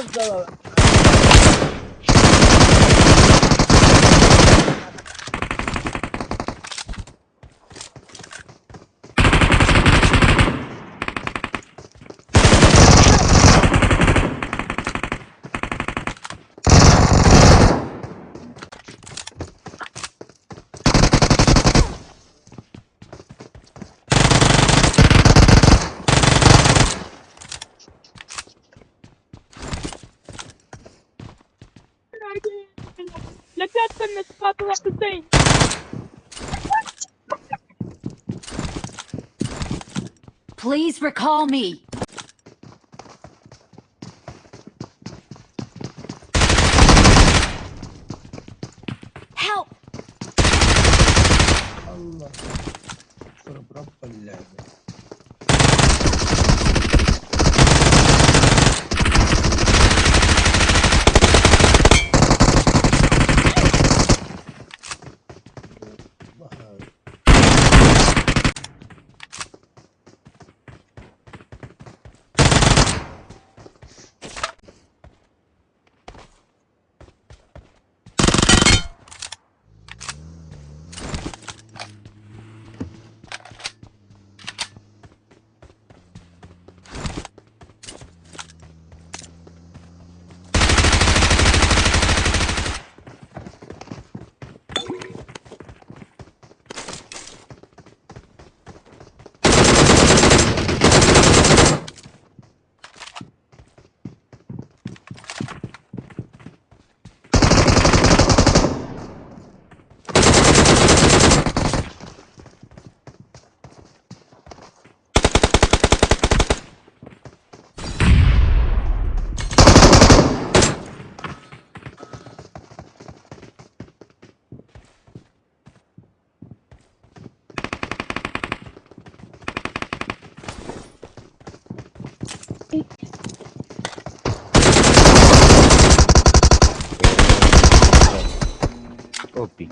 of the the? Please recall me. Opi.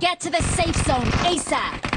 Get to the safe zone ASAP!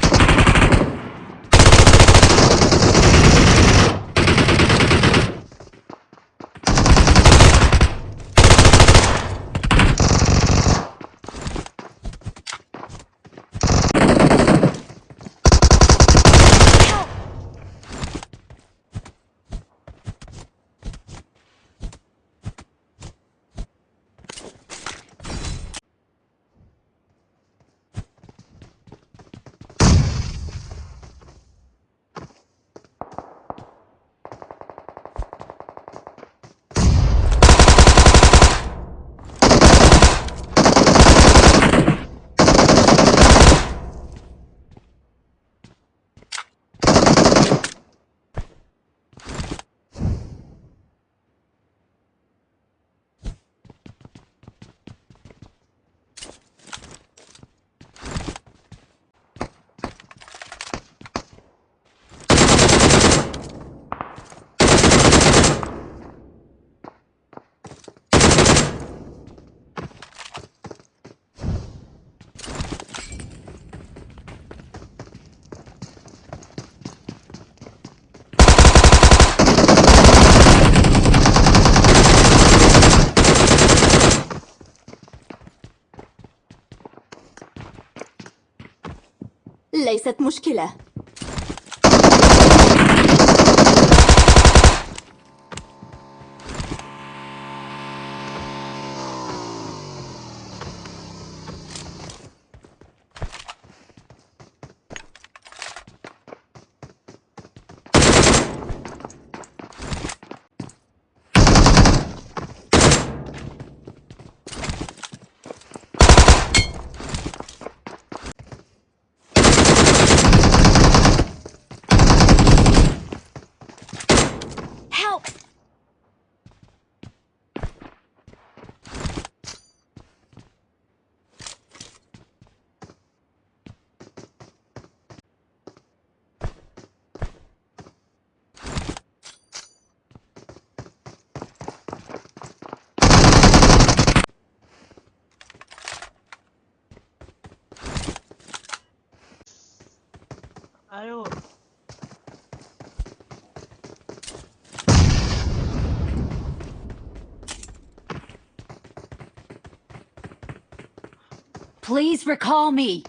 ليست مشكلة. Please recall me.